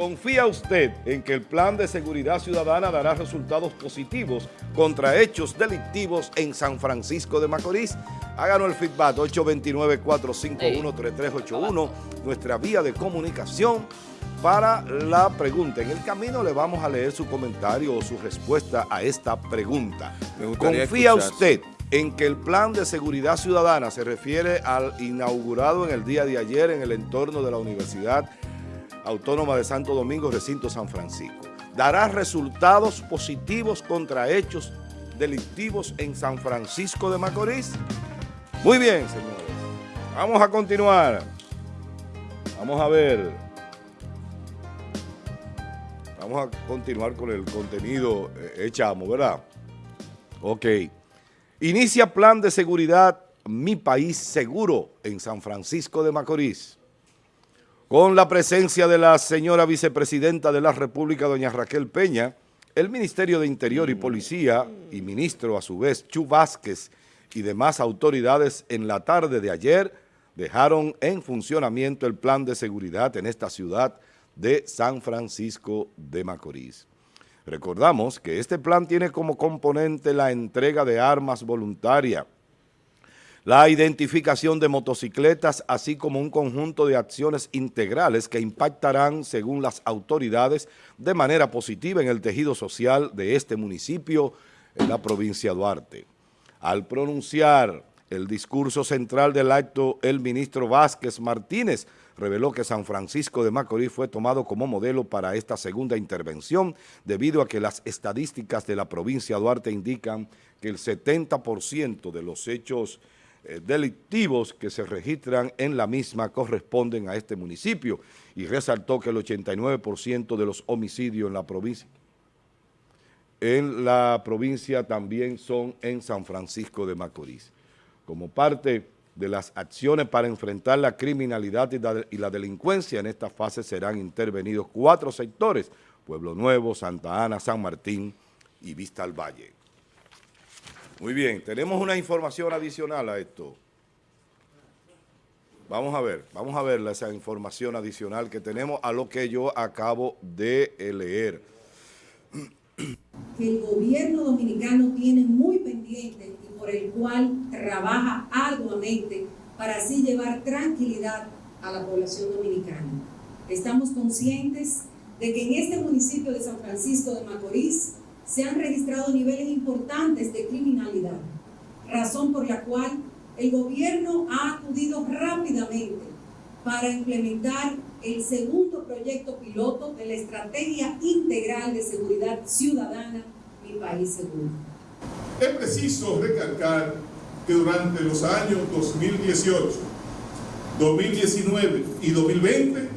¿Confía usted en que el plan de seguridad ciudadana dará resultados positivos contra hechos delictivos en San Francisco de Macorís? Háganos el feedback 829-451-3381, nuestra vía de comunicación para la pregunta. En el camino le vamos a leer su comentario o su respuesta a esta pregunta. ¿Confía usted en que el plan de seguridad ciudadana se refiere al inaugurado en el día de ayer en el entorno de la Universidad Autónoma de Santo Domingo, recinto San Francisco? ¿Dará resultados positivos contra hechos delictivos en San Francisco de Macorís? Muy bien, señores. Vamos a continuar. Vamos a ver. Vamos a continuar con el contenido eh, echamos, ¿verdad? Ok. Inicia plan de seguridad Mi País Seguro en San Francisco de Macorís. Con la presencia de la señora vicepresidenta de la República, doña Raquel Peña, el Ministerio de Interior y Policía y ministro a su vez Chu Vázquez y demás autoridades en la tarde de ayer dejaron en funcionamiento el plan de seguridad en esta ciudad de San Francisco de Macorís. Recordamos que este plan tiene como componente la entrega de armas voluntaria, la identificación de motocicletas, así como un conjunto de acciones integrales que impactarán, según las autoridades, de manera positiva en el tejido social de este municipio en la provincia de Duarte. Al pronunciar el discurso central del acto, el ministro Vázquez Martínez reveló que San Francisco de Macorís fue tomado como modelo para esta segunda intervención debido a que las estadísticas de la provincia de Duarte indican que el 70% de los hechos eh, delictivos que se registran en la misma corresponden a este municipio y resaltó que el 89% de los homicidios en la provincia en la provincia también son en San Francisco de Macorís. Como parte de las acciones para enfrentar la criminalidad y la, delincuencia. En esta fase serán intervenidos cuatro sectores, Pueblo Nuevo, Santa Ana, San Martín y Vista al Valle. Muy bien, tenemos una información adicional a esto. Vamos a ver, vamos a ver esa información adicional que tenemos a lo que yo acabo de leer. Que el gobierno dominicano tiene muy pendiente por el cual trabaja arduamente para así llevar tranquilidad a la población dominicana. Estamos conscientes de que en este municipio de San Francisco de Macorís se han registrado niveles importantes de criminalidad, razón por la cual el gobierno ha acudido rápidamente para implementar el segundo proyecto piloto de la Estrategia Integral de Seguridad Ciudadana Mi País Seguro. Es preciso recalcar que durante los años 2018, 2019 y 2020,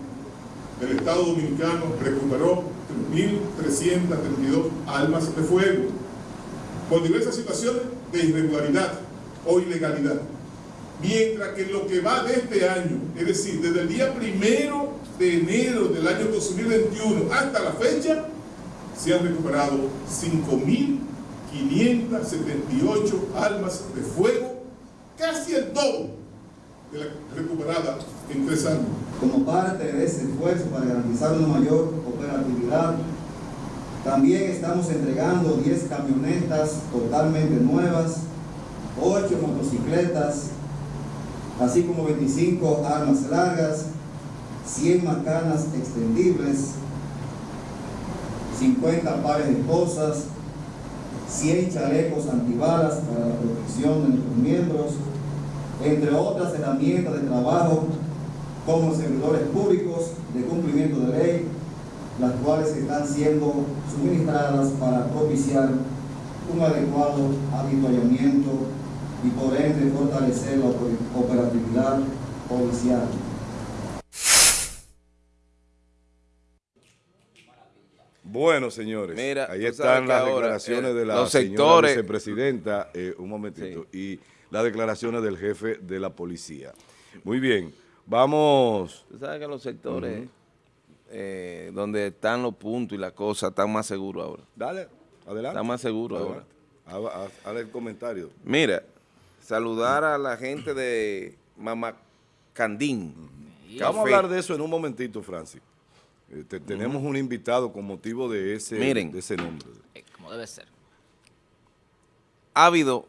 el Estado Dominicano recuperó 3.332 almas de fuego por diversas situaciones de irregularidad o ilegalidad. Mientras que lo que va de este año, es decir, desde el día primero de enero del año 2021 hasta la fecha, se han recuperado 5.000 578 almas de fuego, casi el doble de la recuperada en tres años. Como parte de ese esfuerzo para garantizar una mayor operatividad, también estamos entregando 10 camionetas totalmente nuevas, 8 motocicletas, así como 25 armas largas, 100 macanas extendibles, 50 pares de esposas, 100 chalecos antibalas para la protección de nuestros miembros, entre otras herramientas de trabajo como servidores públicos de cumplimiento de ley, las cuales están siendo suministradas para propiciar un adecuado habituallamiento y por ende fortalecer la operatividad policial. Bueno, señores, Mira, ahí están las declaraciones eh, de la señora vicepresidenta, eh, un momentito, y las declaraciones del jefe de la policía. Muy bien, vamos... Tú sabes que los sectores eh, donde están los puntos y las cosas están más seguros ahora. Dale, adelante. Están más seguros ahora. Haz el comentario. Mira, saludar a la gente de Mamacandín. Vamos a hablar de eso en un momentito, Francis. Eh, te- tenemos un invitado con motivo de ese, Miren. de ese nombre. Eh, como debe ser. ha habido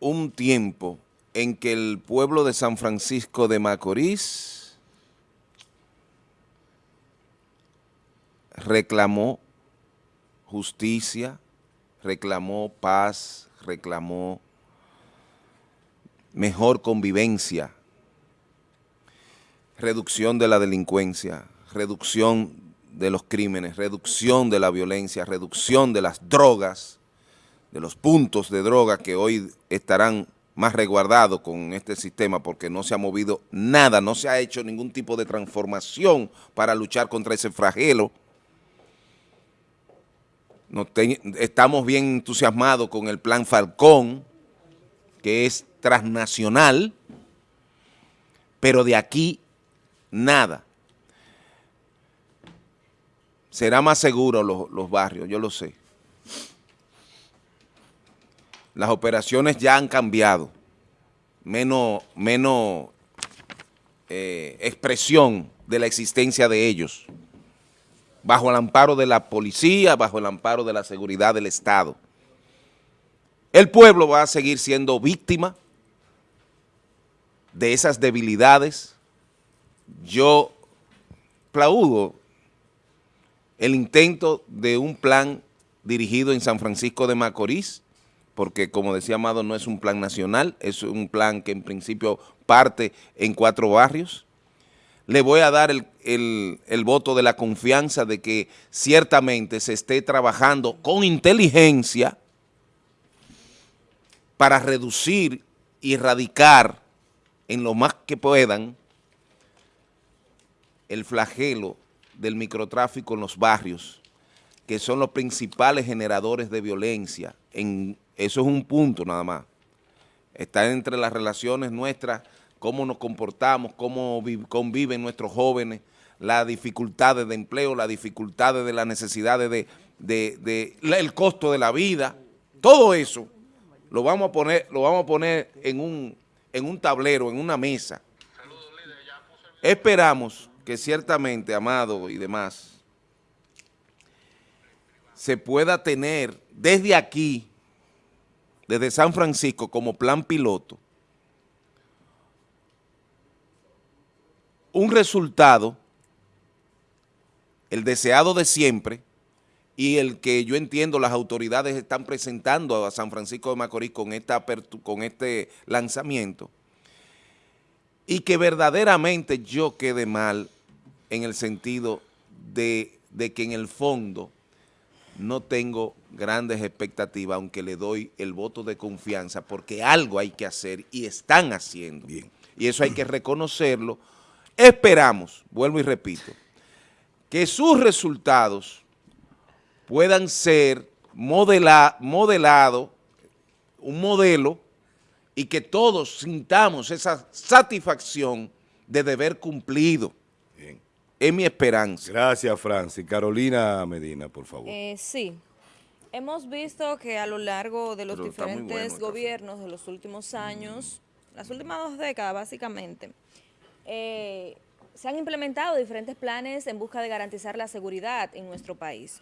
un tiempo en que el pueblo de San Francisco de Macorís reclamó justicia, reclamó paz, reclamó mejor convivencia, reducción de la delincuencia, reducción de los crímenes, reducción de la violencia, reducción de las drogas, de los puntos de droga que hoy estarán más resguardados con este sistema porque no se ha movido nada, no se ha hecho ningún tipo de transformación para luchar contra ese flagelo. Estamos bien entusiasmados con el plan Falcón, que es transnacional, pero de aquí nada. Será más seguro los, los barrios, yo lo sé. Las operaciones ya han cambiado, menos, eh, expresión de la existencia de ellos, bajo el amparo de la policía, bajo el amparo de la seguridad del Estado. El pueblo va a seguir siendo víctima de esas debilidades. Yo aplaudo el intento de un plan dirigido en San Francisco de Macorís, porque como decía Amado, no es un plan nacional, es un plan que en principio parte en cuatro barrios. Le voy a dar el, voto de la confianza de que ciertamente se esté trabajando con inteligencia para reducir y erradicar en lo más que puedan el flagelo del microtráfico en los barrios, que son los principales generadores de violencia. Eso es un punto nada más. Está entre las relaciones nuestras, cómo nos comportamos, cómo vi- conviven nuestros jóvenes, las dificultades de empleo, las dificultades de las necesidades de, el costo de la vida, todo eso lo vamos a poner, lo vamos a poner en un, en un tablero, en una mesa. Esperamos que ciertamente, Amado y demás, se pueda tener desde aquí, desde San Francisco, como plan piloto, un resultado, el deseado de siempre, y el que yo entiendo las autoridades están presentando a San Francisco de Macorís con, esta con este lanzamiento, y que verdaderamente yo quede mal en el sentido de, de que en el fondo no tengo grandes expectativas, aunque le doy el voto de confianza, porque algo hay que hacer y están haciendo. Bien. Y eso hay que reconocerlo. Esperamos, vuelvo y repito, que sus resultados puedan ser modela, modelado, un modelo, y que todos sintamos esa satisfacción de deber cumplido. Es mi esperanza. Gracias, Francis. Carolina Medina, por favor. Eh, sí. Hemos visto que a lo largo de los Pero bueno diferentes gobiernos de los últimos años, las últimas dos décadas básicamente, eh, se han implementado diferentes planes en busca de garantizar la seguridad en nuestro país.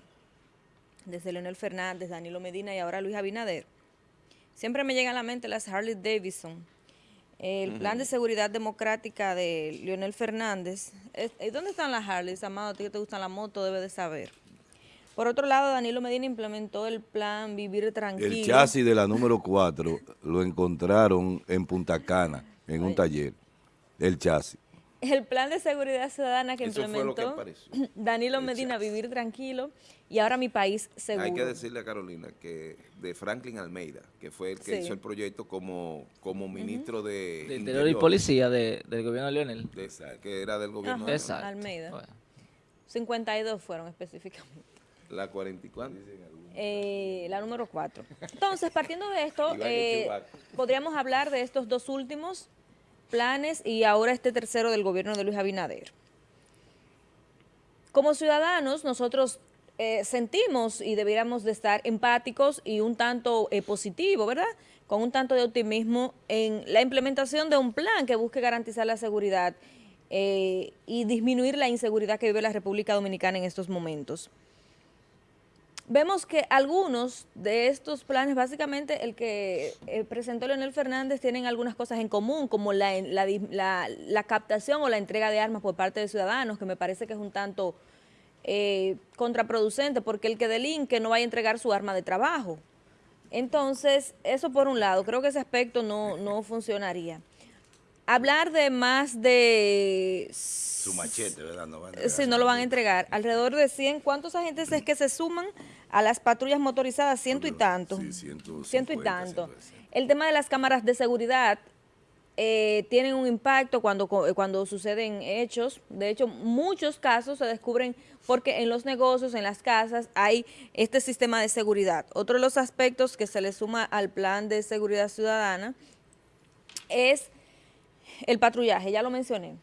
Desde Leonel Fernández, Danilo Medina y ahora Luis Abinader. Siempre me llegan a la mente las Harley Davidson. El plan de seguridad democrática de Leonel Fernández. Es- ¿y ¿Dónde están las Harleys, Amado? A ti que te gustan la moto, debe de saber. Por otro lado, Danilo Medina implementó el plan Vivir Tranquilo. El chasis de la número 4 lo encontraron en Punta Cana, en un taller. El chasis. El plan de seguridad ciudadana que Eso fue lo que implementó. Danilo Medina, Vivir Tranquilo, y ahora mi país seguro. Hay que decirle a Carolina que de Franklin Almeida, que fue el que Sí. hizo el proyecto como, como ministro de, De Interior y Policía de- del gobierno de Leonel. de esa, que era del gobierno Ajá. de. Almeida. Bueno. 52 fueron específicamente. la 44. Eh, la número 4. Entonces, partiendo de esto, eh, podríamos hablar de estos dos últimos planes y ahora este tercero del gobierno de Luis Abinader. Como ciudadanos, nosotros eh, sentimos y debiéramos de estar empáticos y un tanto eh, positivo, ¿verdad? Con un tanto de optimismo en la implementación de un plan que busque garantizar la seguridad eh, y disminuir la inseguridad que vive la República Dominicana en estos momentos. Vemos que algunos de estos planes, básicamente el que eh, presentó Leonel Fernández, tienen algunas cosas en común, como la, la, la, la, captación o la entrega de armas por parte de ciudadanos, que me parece que es un tanto eh, contraproducente, porque el que delinque no va a entregar su arma de trabajo. Entonces, eso por un lado, creo que ese aspecto no, no funcionaría. Hablar de más de... Su machete, ¿verdad? No van a sí, no lo van a entregar. Alrededor de 100, ¿cuántos agentes es que se suman a las patrullas motorizadas? Ciento y tanto. Sí, ciento, ciento y tanto. El tema de las cámaras de seguridad eh, tienen un impacto cuando, cuando suceden hechos. De hecho, muchos casos se descubren porque en los negocios, en las casas, hay este sistema de seguridad. Otro de los aspectos que se le suma al plan de seguridad ciudadana es el patrullaje, ya lo mencioné.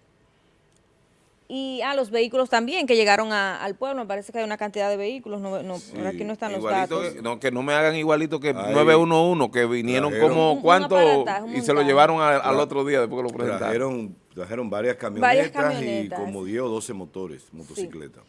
Y a los vehículos también que llegaron al pueblo, me parece que hay una cantidad de vehículos, no, no aquí no están los datos. Que, no, que no me hagan igualito que 911, que vinieron como cuánto y se lo llevaron al otro día después que lo presentaron. Trajeron, varias, camionetas y como 10 o 12 motores, motocicletas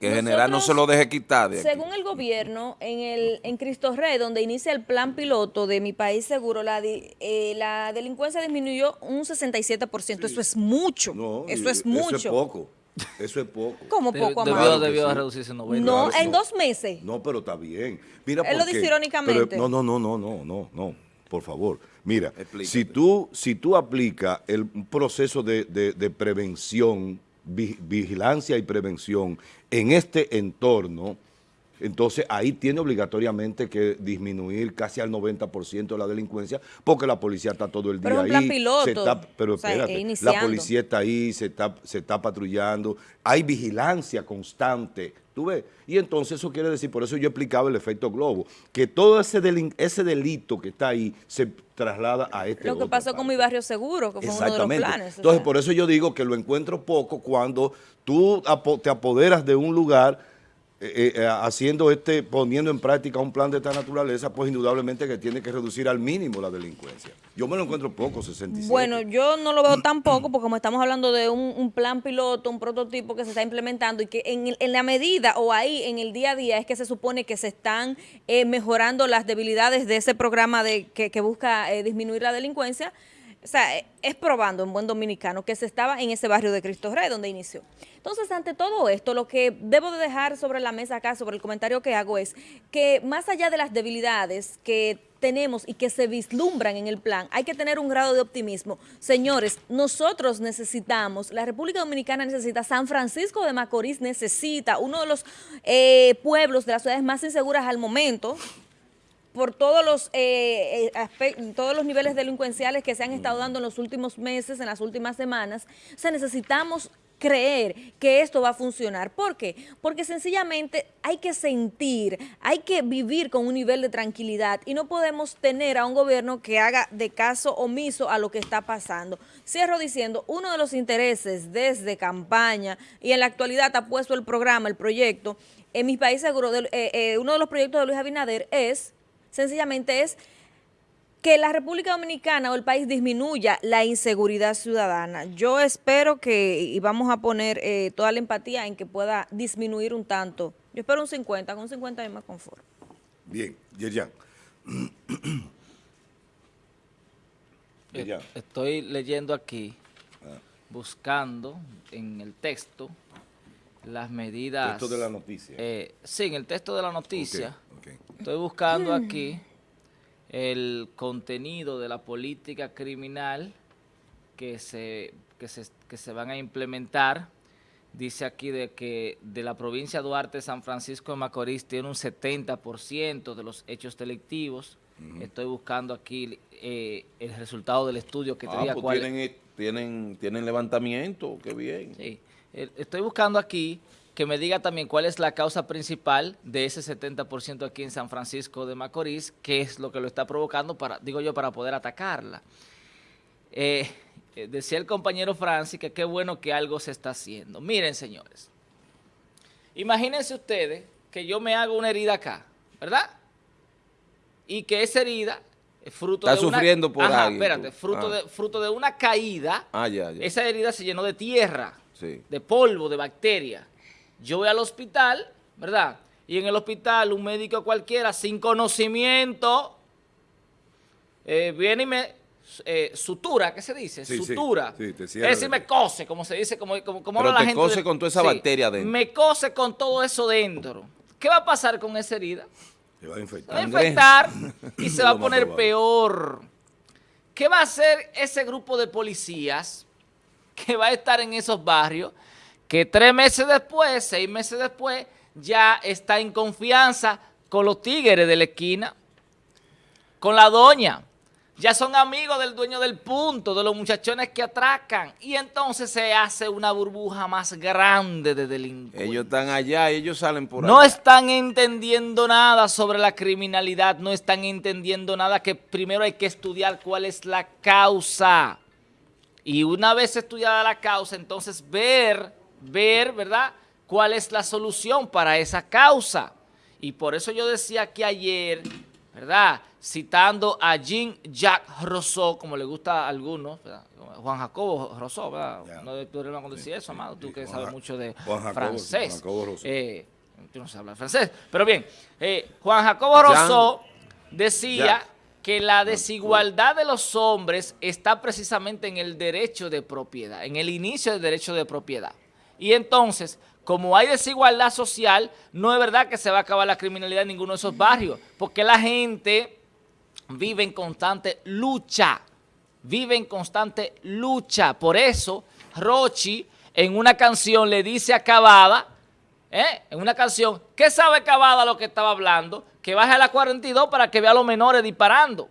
que en general no se lo deje quitar. según el gobierno, en el en Cristo Rey, donde inicia el plan piloto de Mi País Seguro, la, eh, la delincuencia disminuyó un 67%. Eso es mucho. eso es mucho. Eso es poco. Eso es poco. ¿Cómo poco, Debió, debió reducirse 90. No, en dos meses. No, pero está bien. Mira Él lo dice irónicamente. no, no, no, no, no, no, no. Por favor. Mira, si tú, si tú aplicas el proceso de, de, de prevención vigilancia y prevención en este entorno, entonces ahí tiene obligatoriamente que disminuir casi al 90% de la delincuencia porque la policía está todo el día ahí. Piloto, pero espérate, la policía está ahí, se está, se está patrullando, hay vigilancia constante, ¿tú ves? Y entonces eso quiere decir, por eso yo explicaba el efecto globo, que todo ese, ese delito que está ahí se traslada a este Lo que pasó con mi barrio seguro, que fue uno de los planes. Entonces, por eso yo digo que lo encuentro poco cuando tú te apoderas de un lugar eh, eh, haciendo este, poniendo en práctica un plan de esta naturaleza, pues indudablemente que tiene que reducir al mínimo la delincuencia. Yo me lo encuentro poco, 67. Bueno, yo no lo veo tan poco, porque como estamos hablando de un, plan piloto, un prototipo que se está implementando y que en, la medida o ahí en el día a día es que se supone que se están eh, mejorando las debilidades de ese programa de que, que busca disminuir la delincuencia, o sea, es probando en buen dominicano que se estaba en ese barrio de Cristo Rey donde inició. Entonces, ante todo esto, lo que debo de dejar sobre la mesa acá, sobre el comentario que hago es que más allá de las debilidades que tenemos y que se vislumbran en el plan, hay que tener un grado de optimismo. Señores, nosotros necesitamos, la República Dominicana necesita, San Francisco de Macorís necesita, uno de los eh, pueblos de las ciudades más inseguras al momento, por todos los, eh, eh todos los niveles delincuenciales que se han estado dando en los últimos meses, en las últimas semanas. O necesitamos creer que esto va a funcionar. ¿Por qué? Porque sencillamente hay que sentir, hay que vivir con un nivel de tranquilidad y no podemos tener a un gobierno que haga de caso omiso a lo que está pasando. Cierro diciendo, uno de los intereses desde campaña y en la actualidad ha puesto el programa, el proyecto, en mi país seguro, eh, eh, uno de los proyectos de Luis Abinader es sencillamente es que la República Dominicana o el país disminuya la inseguridad ciudadana. Yo espero que, y vamos a poner eh, toda la empatía en que pueda disminuir un tanto. Yo espero un 50, con un 50 es más confort. Bien, Yerjan. Estoy leyendo aquí, ah. buscando en el texto las medidas... ¿Texto de la noticia? Eh, sí, en el texto de la noticia. Estoy buscando aquí el contenido de la política criminal que se, que se, que se van a implementar. Dice aquí de que de la provincia de Duarte, San Francisco de Macorís tiene un 70% de los hechos delictivos. Estoy buscando aquí eh, el resultado del estudio que ah, pues tienen, eh, tienen, tienen levantamiento, qué bien. Sí. Estoy buscando aquí que me diga también cuál es la causa principal de ese 70% aquí en San Francisco de Macorís, qué es lo que lo está provocando, para, digo yo, para poder atacarla. Eh, eh, decía el compañero Francis que qué bueno que algo se está haciendo. Miren, señores, imagínense ustedes que yo me hago una herida acá, ¿verdad? Y que esa herida fruto Está de una- sufriendo por Ajá, alguien, espérate, tú. fruto, Ah. de, fruto de una caída, Ah, ya, ya. esa herida se llenó de tierra, Sí. de polvo, de bacterias. Yo voy al hospital, ¿verdad? Y en el hospital un médico cualquiera sin conocimiento eh, viene y me eh, sutura, ¿qué se dice? Sí, sutura. sí, es decir, me cose, como se dice, como, como, como Pero habla la te gente. cose de- con toda esa bacteria adentro. Me cose con todo eso dentro. ¿Qué va a pasar con esa herida? Se va a Se va a infectar. Infectar y se va a poner probable. peor. ¿Qué va a hacer ese grupo de policías que va a estar en esos barrios que tres meses después, seis meses después, ya está en confianza con los tigres de la esquina, con la doña? Ya son amigos del dueño del punto, de los muchachones que atracan. Y entonces se hace una burbuja más grande de delincuentes. Ellos están allá y ellos salen por No allá. están entendiendo nada sobre la criminalidad, no están entendiendo nada que primero hay que estudiar cuál es la causa. Y una vez estudiada la causa, entonces ver, ver, ¿verdad? ¿Cuál es la solución para esa causa? Y por eso yo decía que ayer, ¿verdad? Citando a Jean-Jacques Rousseau, como le gusta a algunos, ¿verdad? Juan Jacobo Rousseau, ¿verdad? No hay problema con decir eso, amado, tú Sí, que Juan sabes mucho de Juan Jacobo, francés. Juan Jacobo Rousseau. Eh, tú no sabes hablar francés, pero bien, eh, Juan Jacobo Jean- Rousseau decía Jacques. que la desigualdad de los hombres está precisamente en el derecho de propiedad, en el inicio del derecho de propiedad. Y entonces, como hay desigualdad social, no es verdad que se va a acabar la criminalidad en ninguno de esos barrios, porque la gente vive en constante lucha, vive en constante lucha. Por eso, Rochi en una canción le dice a Cavada, ¿eh? en una canción, ¿qué sabe Cavada lo que estaba hablando? Que baje a la 42 para que vea a los menores disparando.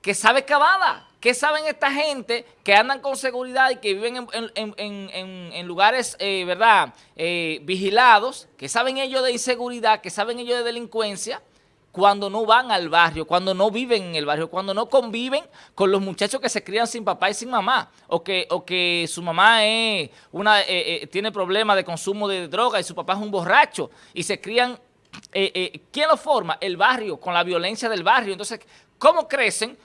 ¿Qué sabe Cavada? ¿Qué saben esta gente que andan con seguridad y que viven en, lugares, eh, ¿verdad?, eh, vigilados, que saben ellos de inseguridad, que saben ellos de delincuencia, cuando no van al barrio, cuando no viven en el barrio, cuando no conviven con los muchachos que se crían sin papá y sin mamá, o que, o que su mamá es una, eh, eh, tiene problemas de consumo de droga y su papá es un borracho, y se crían, eh, ¿quién lo forma? El barrio, con la violencia del barrio. Entonces, ¿cómo crecen?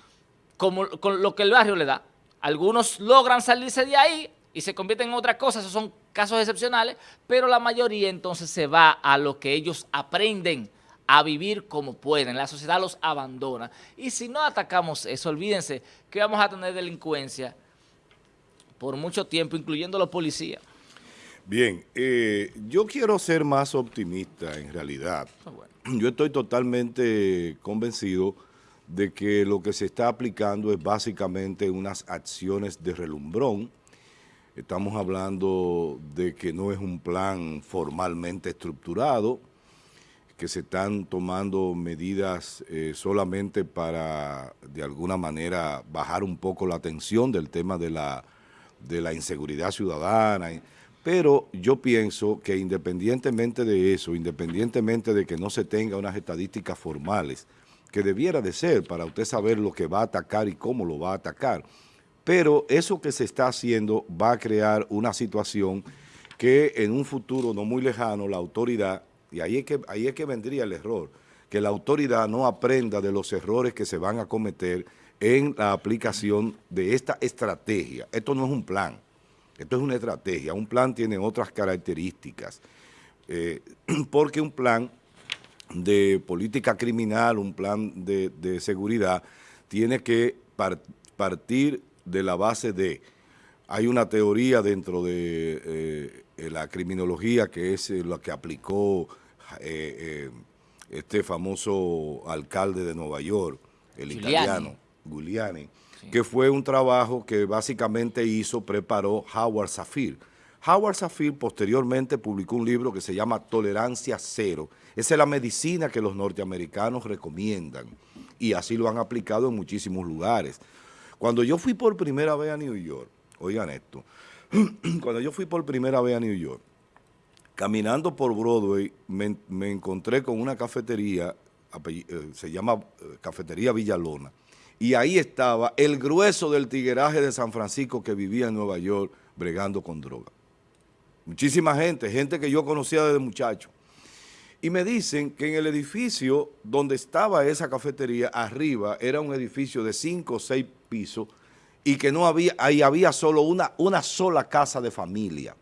Como, con lo que el barrio le da. Algunos logran salirse de ahí y se convierten en otra cosa, esos son casos excepcionales, pero la mayoría entonces se va a lo que ellos aprenden a vivir como pueden, la sociedad los abandona. Y si no atacamos eso, olvídense que vamos a tener delincuencia por mucho tiempo, incluyendo los policías. Bien, eh, yo quiero ser más optimista en realidad. Bueno. Yo estoy totalmente convencido de que lo que se está aplicando es básicamente unas acciones de relumbrón. Estamos hablando de que no es un plan formalmente estructurado, que se están tomando medidas eh, solamente para, de alguna manera, bajar un poco la tensión del tema de la, de la inseguridad ciudadana. Pero yo pienso que independientemente de eso, independientemente de que no se tenga unas estadísticas formales, que debiera de ser para usted saber lo que va a atacar y cómo lo va a atacar, pero eso que se está haciendo va a crear una situación que en un futuro no muy lejano la autoridad, y ahí es que, ahí es que vendría el error, que la autoridad no aprenda de los errores que se van a cometer en la aplicación de esta estrategia. Esto no es un plan, esto es una estrategia. Un plan tiene otras características, eh, porque un plan de política criminal, un plan de, de seguridad, tiene que par- partir de la base de, hay una teoría dentro de eh, la criminología que es eh, la que aplicó eh, eh, este famoso alcalde de Nueva York, el Giuliani. italiano, Giuliani, que fue un trabajo que básicamente hizo, preparó Howard Safir. Howard Safir posteriormente publicó un libro que se llama Tolerancia Cero. Esa es la medicina que los norteamericanos recomiendan y así lo han aplicado en muchísimos lugares. Cuando yo fui por primera vez a New York, oigan esto, cuando yo fui por primera vez a New York, caminando por Broadway, me, me encontré con una cafetería, eh, se llama eh, Cafetería Villalona, y ahí estaba el grueso del tigueraje de San Francisco que vivía en Nueva York bregando con droga. Muchísima gente, gente que yo conocía desde muchacho. Y me dicen que en el edificio donde estaba esa cafetería, arriba, era un edificio de cinco o seis pisos y que no había, ahí había solo una, una sola casa de familia.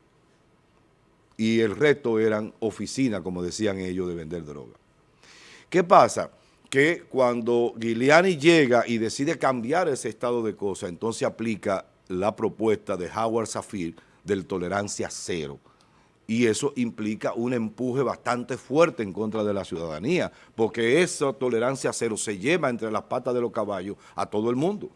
Y el resto eran oficinas, como decían ellos, de vender droga. ¿Qué pasa? Que cuando Giuliani llega y decide cambiar ese estado de cosas, entonces aplica la propuesta de Howard Safir del tolerancia cero y eso implica un empuje bastante fuerte en contra de la ciudadanía, porque esa tolerancia cero se lleva entre las patas de los caballos a todo el mundo.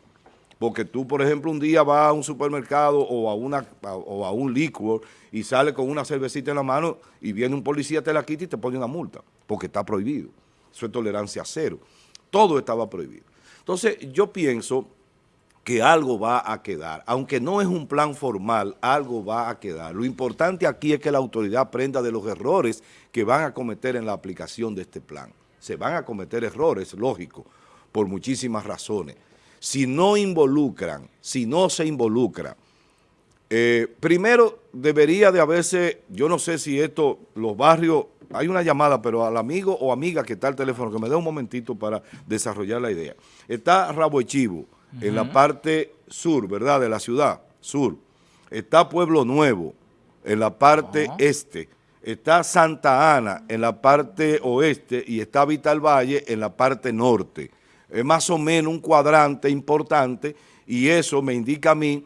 Porque tú, por ejemplo, un día vas a un supermercado o a, una, o a un liquor y sales con una cervecita en la mano y viene un policía, te la quita y te pone una multa, porque está prohibido. Eso es tolerancia cero. Todo estaba prohibido. Entonces, yo pienso que algo va a quedar. Aunque no es un plan formal, algo va a quedar. Lo importante aquí es que la autoridad aprenda de los errores que van a cometer en la aplicación de este plan. Se van a cometer errores, lógico, por muchísimas razones. Si no involucran, si no se involucra, eh, primero debería de haberse, yo no sé si esto, los barrios, hay una llamada, pero al amigo o amiga que está al teléfono, que me dé un momentito para desarrollar la idea. Está Rabo Echivo, en la parte sur, ¿verdad?, de la ciudad, sur. Está Pueblo Nuevo, en la parte este. Está Santa Ana, en la parte oeste, y está Vital Valle, en la parte norte. Es más o menos un cuadrante importante, y eso me indica a mí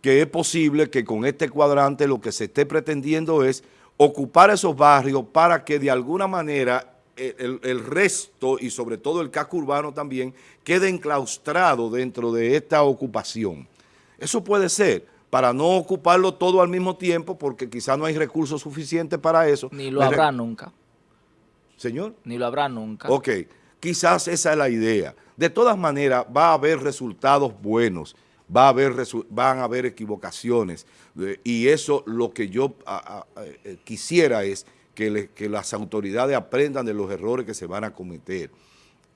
que es posible que con este cuadrante lo que se esté pretendiendo es ocupar esos barrios para que de alguna manera el, resto y sobre todo el casco urbano también quede enclaustrado dentro de esta ocupación. Eso puede ser para no ocuparlo todo al mismo tiempo porque quizá no hay recursos suficientes para eso. Ni lo habrá nunca. ¿Señor? Ni lo habrá nunca. Ok, quizás esa es la idea. De todas maneras va a haber resultados buenos, va a haber, van a haber equivocaciones y eso lo que yo eh, quisiera es que, las autoridades aprendan de los errores que se van a cometer.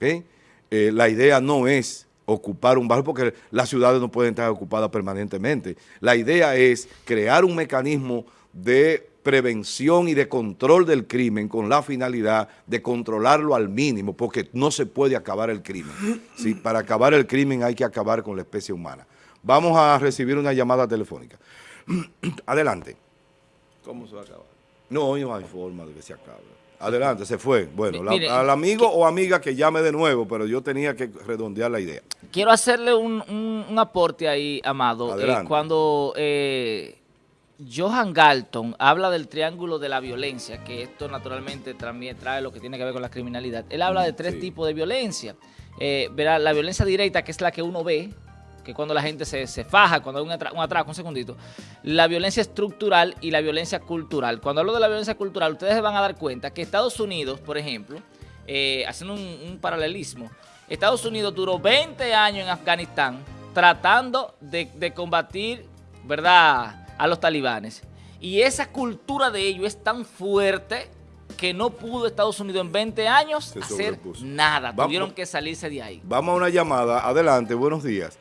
Eh, la idea no es ocupar un barrio porque las ciudades no pueden estar ocupadas permanentemente. La idea es crear un mecanismo de prevención y de control del crimen con la finalidad de controlarlo al mínimo, porque no se puede acabar el crimen. ¿sí? Para acabar el crimen hay que acabar con la especie humana. Vamos a recibir una llamada telefónica. Adelante. ¿Cómo se va a acabar? No, no hay forma de que se acabe. Adelante, se fue. Bueno, al amigo o amiga que llame de nuevo, pero yo tenía que redondear la idea. Quiero hacerle un, aporte ahí, Amado. Eh, cuando eh, Johan Galton habla del triángulo de la violencia, que esto naturalmente también trae lo que tiene que ver con la criminalidad, él habla de tres tipos de violencia. Eh, verá, la violencia directa, que es la que uno ve, que cuando la gente se, faja, cuando hay un, atraco, un segundito, la violencia estructural y la violencia cultural. Cuando hablo de la violencia cultural, ustedes se van a dar cuenta que Estados Unidos, por ejemplo, eh, haciendo un, paralelismo, Estados Unidos duró 20 años en Afganistán tratando de, combatir, ¿verdad?, a los talibanes. Y esa cultura de ellos es tan fuerte que no pudo Estados Unidos en 20 años hacer nada. Tuvieron que salirse de ahí. Vamos a una llamada. Adelante, buenos días.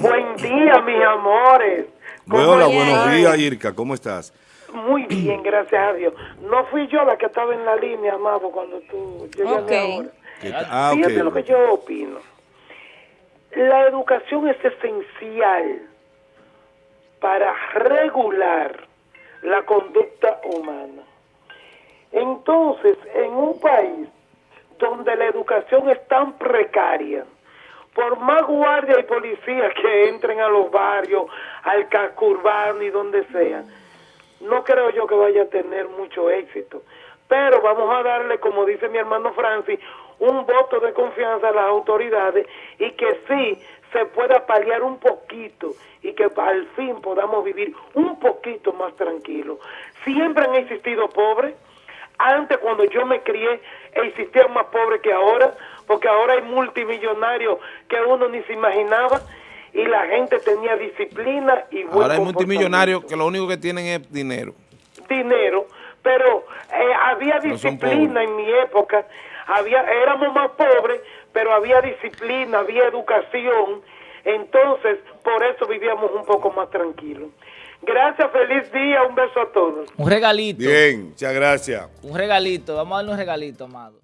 Buen día, mis amores. Hola, buenos días, Irka. ¿Cómo estás? Muy bien, gracias a Dios. No fui yo la que estaba en la línea, amado, cuando tú llegaste ahora. Ah, Fíjate lo que yo opino. La educación es esencial para regular la conducta humana. Entonces, en un país donde la educación es tan precaria, por más guardia y policía que entren a los barrios, al casco urbano y donde sea, no creo yo que vaya a tener mucho éxito. Pero vamos a darle, como dice mi hermano Francis, un voto de confianza a las autoridades y que sí se pueda paliar un poquito y que al fin podamos vivir un poquito más tranquilo. Siempre han existido pobres. Antes, cuando yo me crié, existían más pobres que ahora porque ahora hay multimillonarios que uno ni se imaginaba y la gente tenía disciplina y buen Ahora hay multimillonarios que lo único que tienen es dinero. Dinero, pero eh, había disciplina en mi época, había éramos más pobres, pero había disciplina, había educación, entonces por eso vivíamos un poco más tranquilos. Gracias, feliz día, un beso a todos. Un regalito. Bien, muchas gracias. Un regalito, vamos a darle un regalito, amado.